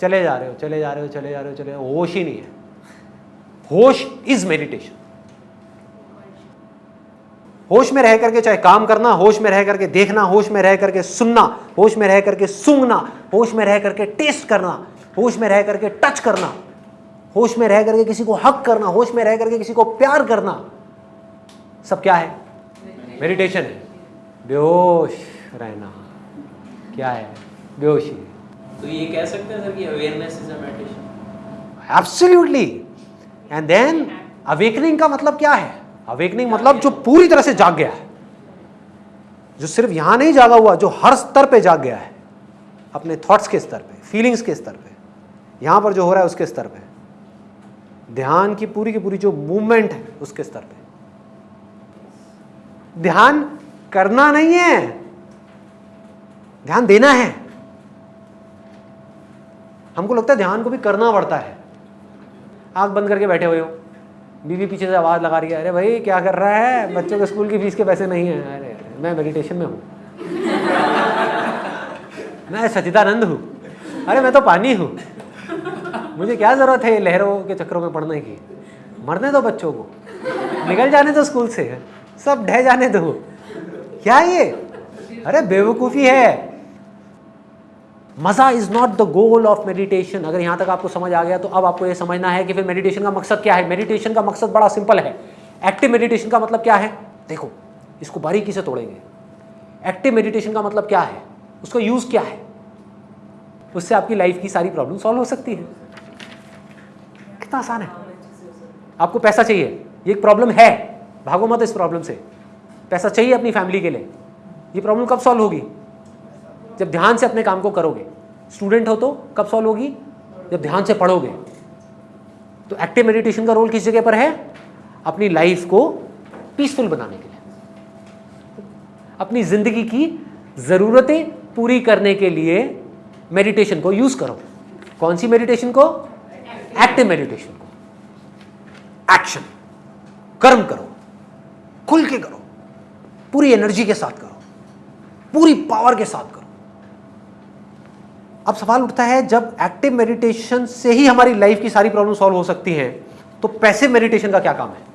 चले जा रहे हो, चले जा रहे हो, चले जा रहे हो, चले होश ही नहीं है। होश इज़ मेडिटेशन होश में रह करके चाहे काम करना, होश में रह करके देखना, होश में रह करके सुनना, होश में रह करके सूंघना, होश में रह करके टेस्ट करना होश में रह करके टच करना होश में रह करके किसी को हक करना होश में रह करके किसी को प्यार करना सब क्या है? मेडिटेशन है। बेहोश रहना क्या है? बेहोशी तो ये कह सकते हैं सर कि awareness is a meditation absolutely and then awakening का मतलब क्या है? अवेकनिंग मतलब जो पूरी तरह से जाग गया है। जो सिर्फ़ यहाँ नहीं जागा हुआ जो हर स्तर पे जाग गया है। अपने थॉट्स के स्तर पे फीलिंग्स के स्तर पे। यहाँ पर जो हो रहा है उसके स्तर पे। ध्यान की पूरी की पूरी जो मूवमेंट है उसके स्तर पे। ध्यान करना नहीं है ध्यान देना है। हमको लगता है ध्यान को भी करना पड़ता है। आँख बंद करके बैठे हुए हो। बीवी पीछे से आवाज़ लगा रही है अरे भाई क्या कर रहा है? बच्चों के स्कूल की फ़ीस के पैसे नहीं है। अरे, मैं मेडिटेशन में हूँ। <laughs> मैं सचिदानंद हूँ। अरे मैं तो पानी हूँ। मुझे क्या ज़रूरत है लहरों के चक्करों में पढ़ने की? मरने दो बच्चों को। निकल जाने दो स्कूल से। सब ढह जाने दो। क्या ये? अरे बेवकूफ़ी है। मज़ा is not the goal of meditation अगर यहाँ तक आपको समझ आ गया तो अब आपको ये समझना है कि फिर मेडिटेशन का मकसद क्या है? मेडिटेशन का मकसद बड़ा सिंपल है। एक्टिव मेडिटेशन का मतलब क्या है? देखो, इसको बारीकी से तोड़ेंगे। एक्टिव मेडिटेशन का मतलब क्या है? उसका यूज़ क्या है? उससे आपकी लाइफ की सारी प्रॉब्लम सॉल्व हो सकती है। कितना आसान है? आपको पैसा चाहिए। ये एक प्रॉब्लम है। भागो मत इस प्रॉब्लम से। पैसा चाहिए अपनी फैमिली के लिए। ये प्रॉब्लम कब सॉल्व होगी? जब ध्यान से अपने काम को करोगे। स्टूडेंट हो तो कब सॉल्व होगी? जब ध्यान से पढ़ोगे। तो एक्टिव मेडिटेशन का रोल किस जगह पर है? अपनी लाइफ को पीसफुल बनाने के लिए। अपनी ज़िंदगी की ज़रूरतें पूरी करने के लिए मेडिटेशन को यूज़ करो। कौन सी मेडिटेशन को? एक्टिव मेडिटेशन को। एक्शन कर्म करो। खुल के करो। पूरी एनर्जी के साथ करो। पूरी पावर के साथ करो। अब सवाल उठता है, जब एक्टिव मेडिटेशन से ही हमारी लाइफ की सारी प्रॉब्लम सॉल्व हो सकती है तो पैसिव मेडिटेशन का क्या काम है?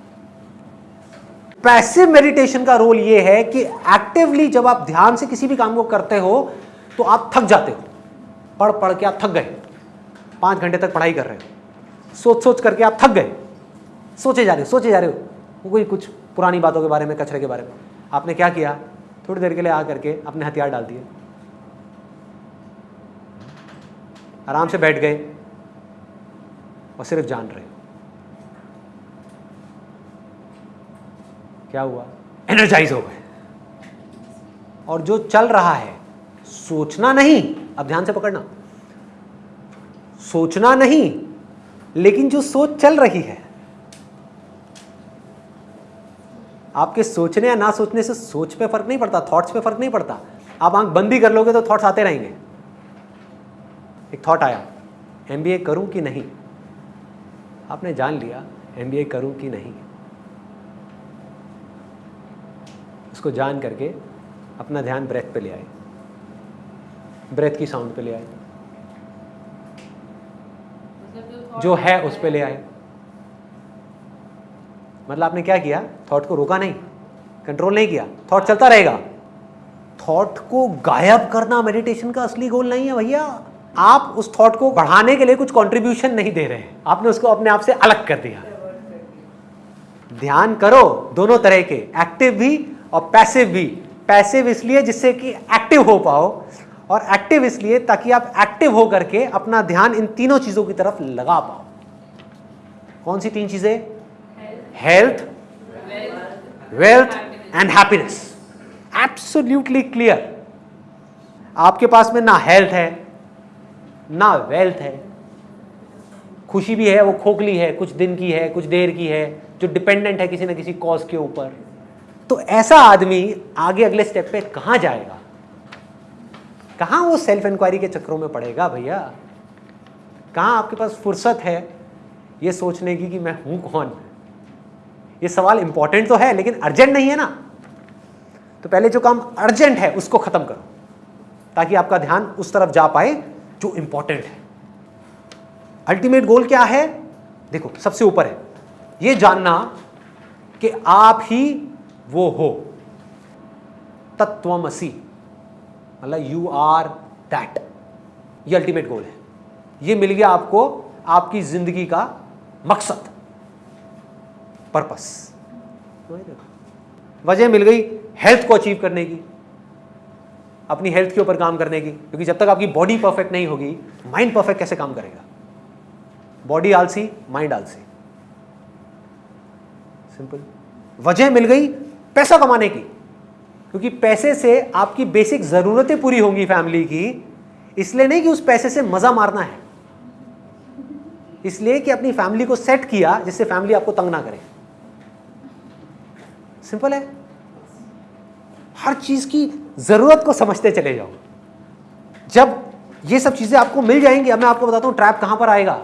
पैसिव मेडिटेशन का रोल यह है कि एक्टिवली जब आप ध्यान से किसी भी काम को करते हो तो आप थक जाते हो। पढ़ पढ़ के आप थक गए। पाँच घंटे तक पढ़ाई कर रहे हो। सोच सोच करके आप थक गए। सोचे जा रहे हो, सोचे जा रहे हो। कोई कुछ पुरानी बातों के बारे में, कचरे के बारे में। आपने क्या किया? थोड़ी देर के लिए आ करके अपने हथियार डाल दिए। आराम से बैठ गए और सिर्फ़ जान रहे। क्या हुआ? एनर्जाइज हो गए। और जो चल रहा है, सोचना नहीं। अब ध्यान से पकड़ना। सोचना नहीं लेकिन जो सोच चल रही है, आपके सोचने या ना सोचने से सोच पे फ़र्क नहीं पड़ता थॉट्स पे फ़र्क नहीं पड़ता। आप आँख बंदी कर लोगे तो थॉट्स आते रहेंगे। एक थॉट आया एम बी ए करूँ कि नहीं? आपने जान लिया एम बी ए करूँ कि नहीं? उसको जान करके अपना ध्यान ब्रेथ पे ले आए। ब्रेथ की साउंड पे ले आए मतलब जो है उस पर ले आए। मतलब आपने क्या किया? थॉट को रोका नहीं। कंट्रोल नहीं किया। थॉट चलता रहेगा। थॉट को गायब करना मेडिटेशन का असली गोल नहीं है भैया। आप उस थॉट को बढ़ाने के लिए कुछ कंट्रीब्यूशन नहीं दे रहे हैं। आपने उसको अपने आप से अलग कर दिया। ध्यान करो दोनों तरह के। एक्टिव भी और पैसिव भी। पैसिव इसलिए जिससे कि एक्टिव हो पाओ। और एक्टिव इसलिए ताकि आप एक्टिव हो करके अपना ध्यान इन तीनों चीज़ों की तरफ़ लगा पाओ। कौन सी तीन चीज़ें? Health wealth and happiness absolutely clear आपके पास में ना हेल्थ है, ना वेल्थ है। खुशी भी है, वो खोखली है, कुछ दिन की है, कुछ देर की है, जो डिपेंडेंट है किसी ना किसी कॉज के ऊपर। तो ऐसा आदमी आगे अगले स्टेप पे कहाँ जाएगा? कहाँ वो सेल्फ इंक्वायरी के चक्रों में पड़ेगा भैया? कहाँ आपके पास फुर्सत है ये सोचने की कि मैं हूँ कौन? ये सवाल इंपॉर्टेंट तो है, लेकिन अर्जेंट नहीं है ना? तो पहले जो काम अर्जेंट है, उसको खत्म करो, ताकि आपका ध्यान उस तरफ़ जा पाए जो इंपॉर्टेंट है। अल्टीमेट गोल क्या है? देखो, सबसे ऊपर है। ये जानना कि आप ही वो हो। तत्वमसी। मतलब यू आर दैट ये अल्टीमेट गोल है। ये मिल गया आपको, आपकी ज़िंदगी का मकसद। पर्पस वजह मिल गई हेल्थ को अचीव करने की। अपनी हेल्थ के ऊपर काम करने की। क्योंकि जब तक आपकी बॉडी परफेक्ट नहीं होगी माइंड परफेक्ट कैसे काम करेगा? बॉडी आलसी माइंड आलसी। सिंपल वजह मिल गई पैसा कमाने की। क्योंकि पैसे से आपकी बेसिक ज़रूरतें पूरी होंगी फैमिली की, इसलिए नहीं कि उस पैसे से मज़ा मारना है। इसलिए कि अपनी फैमिली को सेट किया जिससे फैमिली आपको तंग ना करे। सिंपल है? हर चीज़ की ज़रूरत को समझते चले जाओ। जब ये सब चीज़ें आपको मिल जाएँगी, अब मैं आपको बताता हूँ ट्रैप कहाँ पर आएगा।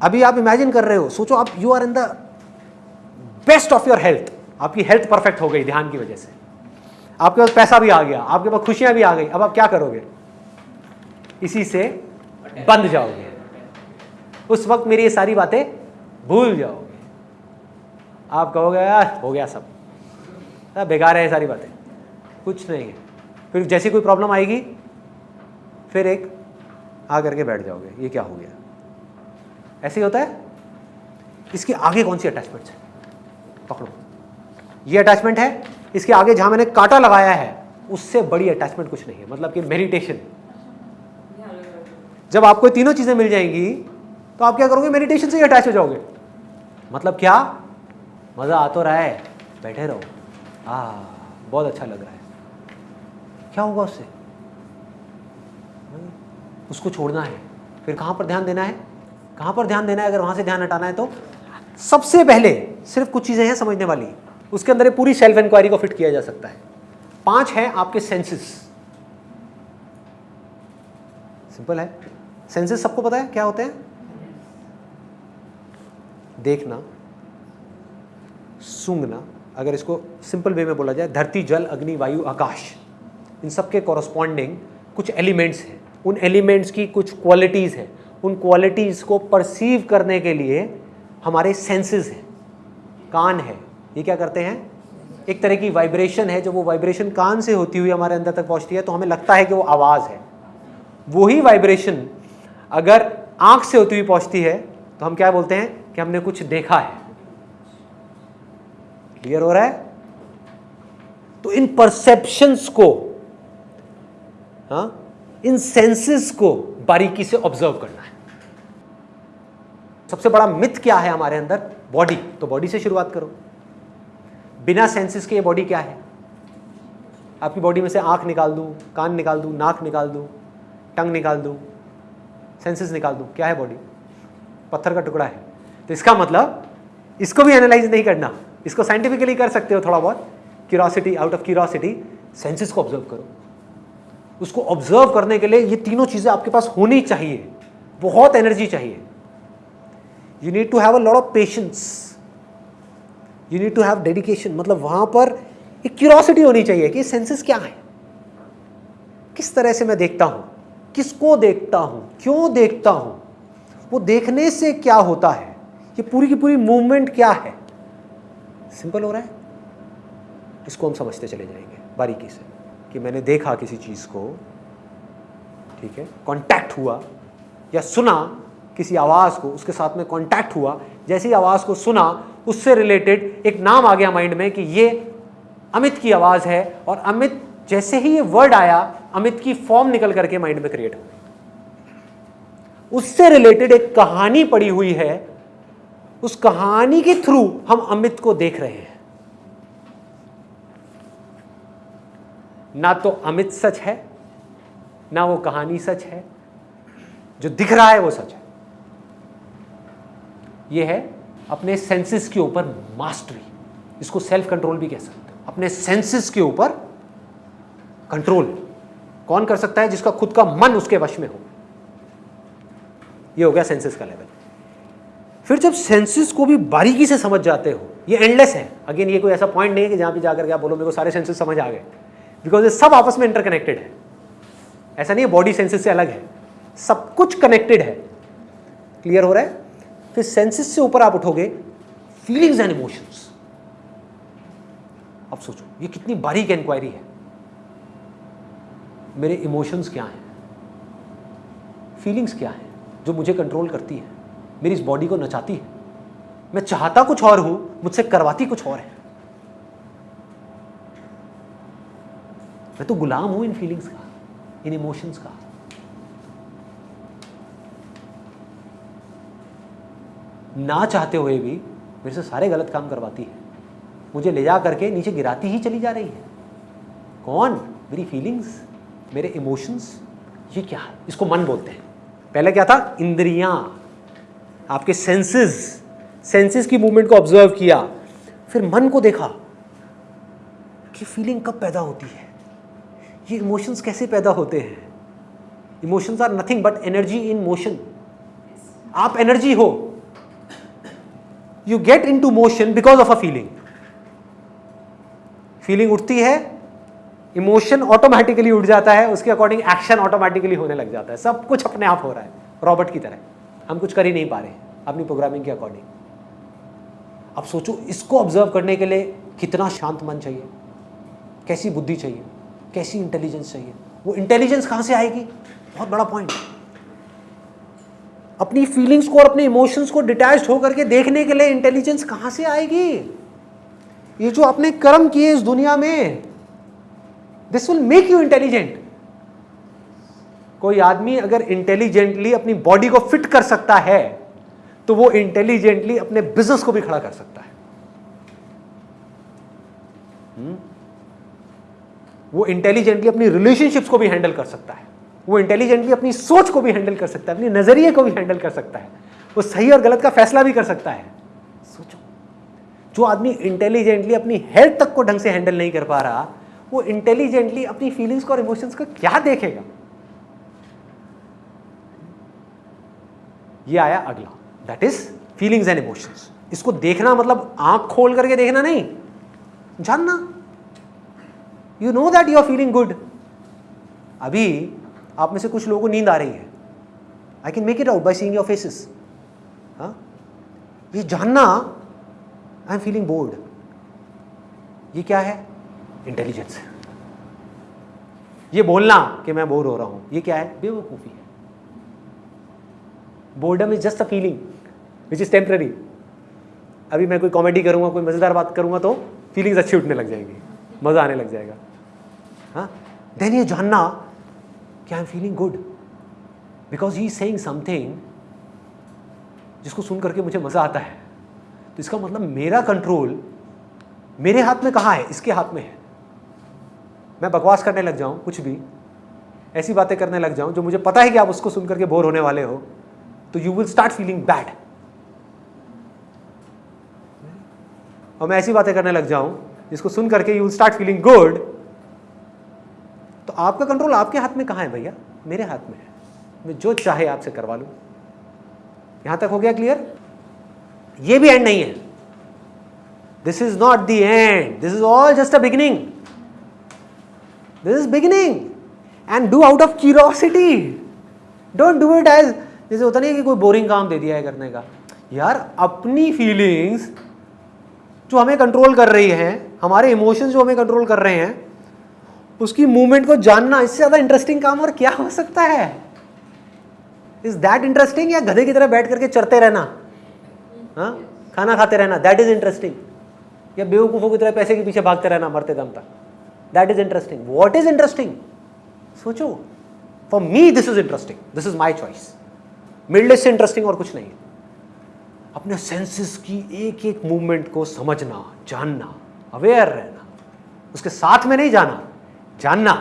अभी आप इमेजिन कर रहे हो, सोचो आप you are in the best of your health आपकी हेल्थ परफेक्ट हो गई ध्यान की वजह से। आपके पास पैसा भी आ गया आपके पास खुशियाँ भी आ गई अब आप क्या करोगे? इसी से बंद जाओगे। उस वक्त मेरी ये सारी बातें भूल जाओगे। आप कहोगे यार हो गया सब। सब बेकार है ये सारी बातें। कुछ नहीं है। फिर जैसी कोई प्रॉब्लम आएगी फिर एक आ करके बैठ जाओगे ये क्या हो गया? ऐसे ही होता है। इसके आगे कौन सी अटैचमेंट्स है? पकड़ो। ये अटैचमेंट है इसके आगे जहाँ मैंने कांटा लगाया है, उससे बड़ी अटैचमेंट कुछ नहीं है। मतलब कि मेडिटेशन जब आपको तीनों चीज़ें मिल जाएँगी तो आप क्या करोगे? मेडिटेशन से ही अटैच हो जाओगे। मतलब क्या? मज़ा आ तो रहा है। बैठे रहो। आ, बहुत अच्छा लग रहा है। क्या होगा उससे? उसको छोड़ना है। फिर कहाँ पर ध्यान देना है? कहाँ पर ध्यान देना है? अगर वहाँ से ध्यान हटाना है तो सबसे पहले सिर्फ़ कुछ चीज़ें हैं समझने वाली। उसके अंदर पूरी सेल्फ इंक्वायरी को फिट किया जा सकता है। पाँच है आपके सेंसेस सिंपल है। सेंसेस सबको पता है? क्या होते हैं? देखना, सूंघना। अगर इसको सिंपल वे में बोला जाए, धरती, जल, अग्नि, वायु, आकाश। इन सब के कॉरस्पॉन्डिंग कुछ एलिमेंट्स हैं। उन एलिमेंट्स की कुछ क्वालिटीज़ हैं। उन क्वालिटीज़ को परसीव करने के लिए हमारे सेंसेस हैं। कान है। ये क्या करते हैं? एक तरह की वाइब्रेशन है जो वो वाइब्रेशन कान से होती हुई हमारे अंदर तक पहुँचती है तो हमें लगता है कि वो आवाज़ है। वही वाइब्रेशन अगर आँख से होती हुई पहुँचती है तो हम क्या बोलते हैं कि हमने कुछ देखा है। क्लियर हो रहा है? तो इन परसेप्शंस को हाँ इन सेंसेस को बारीकी से ऑब्ज़र्व करना है। सबसे बड़ा मिथ क्या है हमारे अंदर? बॉडी तो बॉडी से शुरुआत करो। बिना सेंसेस के ये बॉडी क्या है? आपकी बॉडी में से आँख निकाल दूँ, कान निकाल दूँ, नाक निकाल दूँ, टंग निकाल दूँ सेंसेस निकाल दूँ, क्या है बॉडी पत्थर का टुकड़ा है। तो इसका मतलब इसको भी एनालाइज नहीं करना। इसको साइंटिफिकली कर सकते हो थोड़ा बहुत। Curiosity out of curiosity senses को ऑब्ज़र्व करो। उसको ऑब्ज़र्व करने के लिए ये तीनों चीज़ें आपके पास होनी चाहिए। बहुत एनर्जी चाहिए। You need to have a lot of patience you need to have dedication मतलब वहाँ पर एक क्यूरोसिटी होनी चाहिए कि सेंसेस क्या है? किस तरह से मैं देखता हूँ? किसको देखता हूँ? क्यों देखता हूँ? वो देखने से क्या होता है? ये पूरी की पूरी मूवमेंट क्या है? सिंपल हो रहा है? इसको हम समझते चले जाएँगे, बारीकी से, कि मैंने देखा किसी चीज़ को, ठीक है कांटेक्ट हुआ, या सुना किसी आवाज़ को, उसके साथ में कांटेक्ट हुआ, जैसे आवाज़ को सुना उससे रिलेटेड एक नाम आ गया माइंड में कि ये अमित की आवाज़ है और अमित जैसे ही ये वर्ड आया, अमित की फॉर्म निकल करके माइंड में क्रिएट हो गई उससे रिलेटेड एक कहानी पड़ी हुई है। उस कहानी के थ्रू हम अमित को देख रहे हैं। ना तो अमित सच है, ना वो कहानी सच है। जो दिख रहा है वो सच है। ये है अपने सेंसेस के ऊपर मास्टरी इसको सेल्फ कंट्रोल भी कह सकते हो. अपने सेंसेस के ऊपर कंट्रोल कौन कर सकता है? जिसका खुद का मन उसके वश में हो. ये हो गया सेंसेस का लेवल फिर जब सेंसेस को भी बारीकी से समझ जाते हो, ये एंडलेस है. अगेन ये कोई ऐसा पॉइंट नहीं है कि जहाँ पे जाकर के आप बोलो, मेरे को सारे सेंसेस समझ आ गए. बिकॉज़ ये सब आपस में इंटरकनेक्टेड है. ऐसा नहीं है बॉडी सेंसेस से अलग है. सब कुछ कनेक्टेड है. क्लियर हो रहा है? फिर सेंसेस से ऊपर आप उठोगे फीलिंग्स एंड इमोशंस अब सोचो, ये कितनी बारीक इंक्वायरी है। मेरे इमोशंस क्या हैं? फीलिंग्स क्या हैं? जो मुझे कंट्रोल करती है। मेरी इस बॉडी को नचाती है। मैं चाहता कुछ और हूँ, मुझसे करवाती कुछ और है। मैं तो गुलाम हूँ इन फीलिंग्स का, इन इमोशंस का। ना चाहते हुए भी मेरे से सारे गलत काम करवाती है। मुझे ले जा करके नीचे गिराती ही चली जा रही है। कौन? मेरी फीलिंग्स मेरे इमोशंस ये क्या है? इसको मन बोलते हैं। पहले क्या था? इंद्रियाँ। आपके सेंसेस सेंसेस की मूवमेंट को ऑब्ज़र्व किया। फिर मन को देखा कि फीलिंग कब पैदा होती है? ये इमोशंस कैसे पैदा होते हैं? Emotions are nothing but energy in motion आप एनर्जी हो। You get in to motion because of a feeling feeling उठती है इमोशन ऑटोमेटिकली उठ जाता है, उसके अकॉर्डिंग एक्शन ऑटोमेटिकली होने लग जाता है। सब कुछ अपने आप हो रहा है रॉबर्ट की तरह। हम कुछ कर ही नहीं पा रहे, अपनी प्रोग्रामिंग के अकॉर्डिंग अब सोचो, इसको ऑब्ज़र्व करने के लिए कितना शांत मन चाहिए, कैसी बुद्धि चाहिए, कैसी इंटेलिजेंस चाहिए। वो इंटेलिजेंस कहाँ से आएगी? बहुत बड़ा पॉइंट अपनी फीलिंग्स को और अपने इमोशंस को डिटैच होकर के देखने के लिए इंटेलिजेंस कहाँ से आएगी? ये जो आपने कर्म किए इस दुनिया में this will make you intelligent कोई आदमी अगर इंटेलिजेंटली अपनी बॉडी को फिट कर सकता है तो वो इंटेलिजेंटली अपने बिज़नेस को भी खड़ा कर सकता है। हुँ? वो इंटेलिजेंटली अपनी रिलेशनशिप्स को भी हैंडल कर सकता है। वो इंटेलिजेंटली अपनी सोच को भी हैंडल कर सकता है, अपनी नज़रिए को भी हैंडल कर सकता है। वो सही और गलत का फैसला भी कर सकता है। सोचो। जो आदमी इंटेलिजेंटली अपनी हेल्थ तक को ढंग से हैंडल नहीं कर पा रहा, वो इंटेलिजेंटली अपनी फीलिंग्स को और इमोशंस को क्या देखेगा? ये आया अगला। That is feelings and emotions इसको देखना मतलब आँख खोल करके देखना नहीं। जानना। You know that you are feeling good अभी आप में से कुछ लोगों को नींद आ रही है। I can make it out by seeing your faces ये जानना आई एम फीलिंग बोर्ड ये क्या है? इंटेलिजेंस ये बोलना कि मैं बोर हो रहा हूँ। ये क्या है? बेवकूफ़ी है। Boredom is just a feeling which is temporary अभी मैं कोई कॉमेडी करूँगा, कोई मज़ेदार बात करूँगा तो फीलिंग्स अच्छी उठने लग जाएँगी। मज़ा आने लग जाएगा। हाँ? देन ये जानना कि I am feeling good because he saying something जिसको सुन करके मुझे मज़ा आता है। तो इसका मतलब मेरा कंट्रोल मेरे हाथ में कहाँ है? इसके हाथ में है। मैं बकवास करने लग जाऊँ, कुछ भी, ऐसी बातें करने लग जाऊँ, जो मुझे पता है कि आप उसको सुन करके बोर होने वाले हो तो you will start feeling bad और मैं ऐसी बातें करने लग जाऊँ, जिसको सुन करके you will start feeling good तो आपका कंट्रोल आपके हाथ में कहाँ है भैया? मेरे हाथ में है। मैं जो चाहे आपसे करवा लूँ। यहाँ तक हो गया क्लियर ये भी एंड नहीं है। This is not the end this is all just a beginning this is beginning and do out of curiosity don't do it as जैसे होता नहीं कि कोई बोरिंग काम दे दिया है करने का। यार, अपनी फीलिंग्स जो हमें कंट्रोल कर रही है, हमारे इमोशंस जो हमें कंट्रोल कर रहे हैं उसकी मूवमेंट को जानना इससे ज़्यादा इंटरेस्टिंग काम और क्या हो सकता है? इज़ दैट इंटरेस्टिंग या गधे की तरह बैठ करके चरते रहना? हाँ? खाना खाते रहना दैट इज़ इंटरेस्टिंग या बेवकूफ़ों की तरह पैसे के पीछे भागते रहना, मरते दम तक. That is interesting what is interesting सोचो. For me this is interesting this is my choice middle से इंटरेस्टिंग और कुछ नहीं है. अपने सेंसेस की एक एक मूवमेंट को समझना, जानना अवेयर रहना. उसके साथ में नहीं जाना. जानना।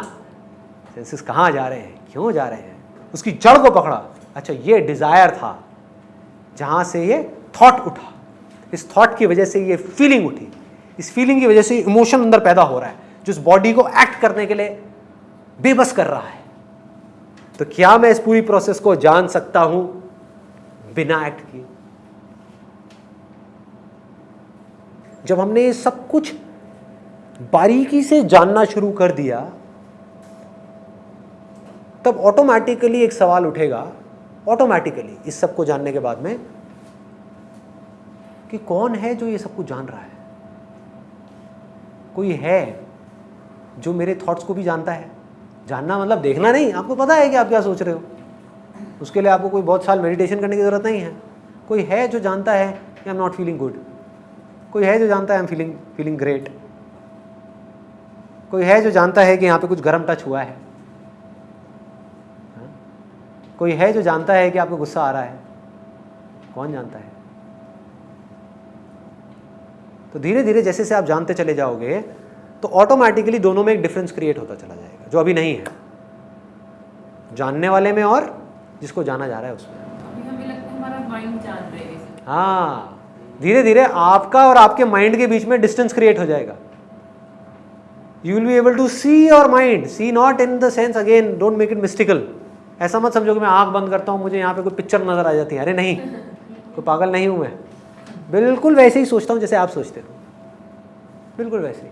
सेंसेस कहाँ जा रहे हैं? क्यों जा रहे हैं? उसकी जड़ को पकड़ा। अच्छा ये डिज़ायर था, जहाँ से ये थॉट उठा। इस थॉट की वजह से ये फीलिंग उठी। इस फीलिंग की वजह से इमोशन अंदर पैदा हो रहा है, जो इस बॉडी को एक्ट करने के लिए बेबस कर रहा है। तो क्या मैं इस पूरी प्रोसेस को जान सकता हूँ? बिना एक्ट किए। जब हमने ये सब कुछ बारीकी से जानना शुरू कर दिया, तब ऑटोमेटिकली एक सवाल उठेगा ऑटोमेटिकली इस सबको जानने के बाद में कि कौन है जो ये सब कुछ जान रहा है? कोई है जो मेरे थॉट्स को भी जानता है? जानना मतलब देखना नहीं। आपको पता है कि आप क्या सोच रहे हो? उसके लिए आपको कोई बहुत साल मेडिटेशन करने की ज़रूरत नहीं है। कोई है जो जानता है I am not feeling good कोई है जो जानता है I am feeling feeling great कोई है जो जानता है कि यहाँ पे कुछ गर्म टच हुआ है? हाँ? कोई है जो जानता है कि आपको गुस्सा आ रहा है? कौन जानता है? तो धीरे धीरे जैसे से आप जानते चले जाओगे तो ऑटोमेटिकली दोनों में एक डिफरेंस क्रिएट होता चला जाएगा जो अभी नहीं है। जानने वाले में और जिसको जाना जा रहा है उसमें। हाँ धीरे धीरे आपका और आपके माइंड के बीच में डिस्टेंस क्रिएट हो जाएगा। You will be able to see your mind see not in the sense again don't make it mystical ऐसा मत समझो कि मैं आँख बंद करता हूँ, मुझे यहाँ पे कोई पिक्चर नज़र आ जाती है। अरे नहीं, कोई पागल नहीं हूँ मैं। बिल्कुल वैसे ही सोचता हूँ जैसे आप सोचते हो। बिल्कुल वैसे ही।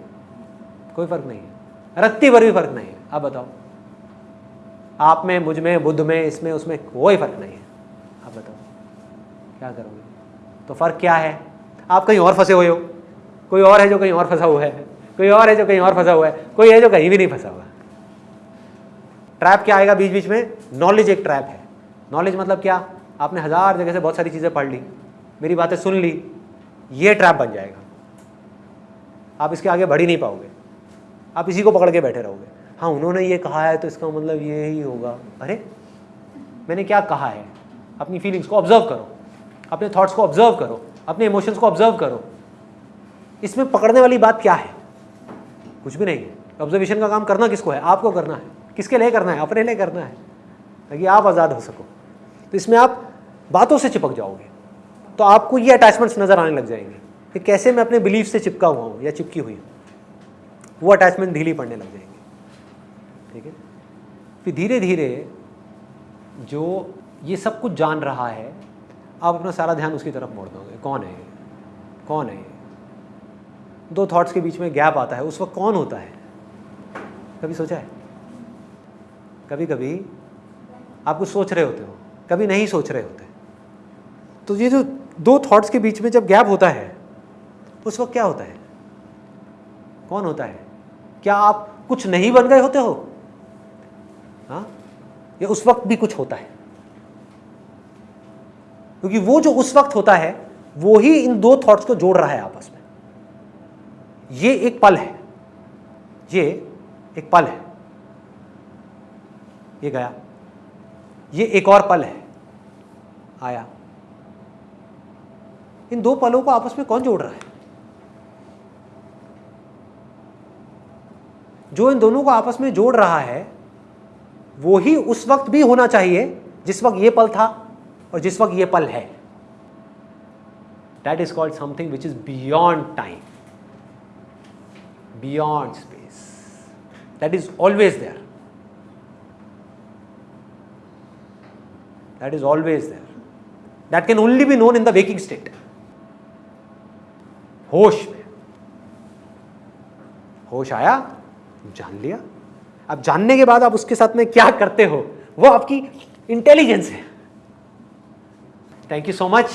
कोई फ़र्क नहीं है। रत्ती भर भी फ़र्क नहीं है। आप बताओ। आप में, मुझमें, बुद्ध में, इसमें, उसमें कोई फ़र्क नहीं है। आप बताओ। क्या करोगे? तो फ़र्क क्या है? आप कहीं और फंसे हुए हो। कोई और है जो कहीं और फंसा हुआ है? कोई और है जो कहीं और फंसा हुआ है? कोई है जो कहीं भी नहीं फंसा हुआ? ट्रैप क्या आएगा बीच बीच में? नॉलेज एक ट्रैप है। नॉलेज मतलब क्या? आपने हज़ार जगह से बहुत सारी चीज़ें पढ़ ली, मेरी बातें सुन ली, ये ट्रैप बन जाएगा। आप इसके आगे बढ़ ही नहीं पाओगे। आप इसी को पकड़ के बैठे रहोगे। हाँ उन्होंने ये कहा है तो इसका मतलब ये ही होगा। अरे, मैंने क्या कहा है? अपनी फीलिंग्स को ऑब्ज़र्व करो। अपने थॉट्स को ऑब्ज़र्व करो। अपने इमोशंस को ऑब्ज़र्व करो। इसमें पकड़ने वाली बात क्या है? कुछ भी नहीं है। ऑब्जर्वेशन का काम करना किसको है? आपको करना है। किसके लिए करना है? अपने लिए करना है। ताकि आप आज़ाद हो सको। तो इसमें आप बातों से चिपक जाओगे। तो आपको ये अटैचमेंट्स नज़र आने लग जाएँगे कि कैसे मैं अपने बिलीफ से चिपका हुआ हूँ या चिपकी हुई हूँ। वो अटैचमेंट ढीली पड़ने लग जाएँगे। ठीक है? फिर धीरे धीरे जो ये सब कुछ जान रहा है, आप अपना सारा ध्यान उसकी तरफ़ मोड़ दोगे। कौन है? कौन है? दो थॉट्स के बीच में गैप आता है, उस वक्त कौन होता है? कभी सोचा है? कभी कभी आप कुछ सोच रहे होते हो, कभी नहीं सोच रहे होते। तो ये जो दो थॉट्स के बीच में जब गैप होता है, उस वक्त क्या होता है? कौन होता है? क्या आप कुछ नहीं बन गए होते हो? हाँ? या उस वक्त भी कुछ होता है? क्योंकि वो जो उस वक्त होता है, वो ही इन दो थॉट्स को जोड़ रहा है आपस में। ये एक पल है। ये एक पल है। ये गया। ये एक और पल है। आया। इन दो पलों को आपस में कौन जोड़ रहा है? जो इन दोनों को आपस में जोड़ रहा है, वो ही उस वक्त भी होना चाहिए जिस वक्त ये पल था और जिस वक्त ये पल है। That is called something which is beyond time beyond space that is always there that is always there that can only be known in the waking state होश में। होश आया, जान लिया। अब जानने के बाद आप उसके साथ में क्या करते हो? वो आपकी इंटेलिजेंस है। Thank you so much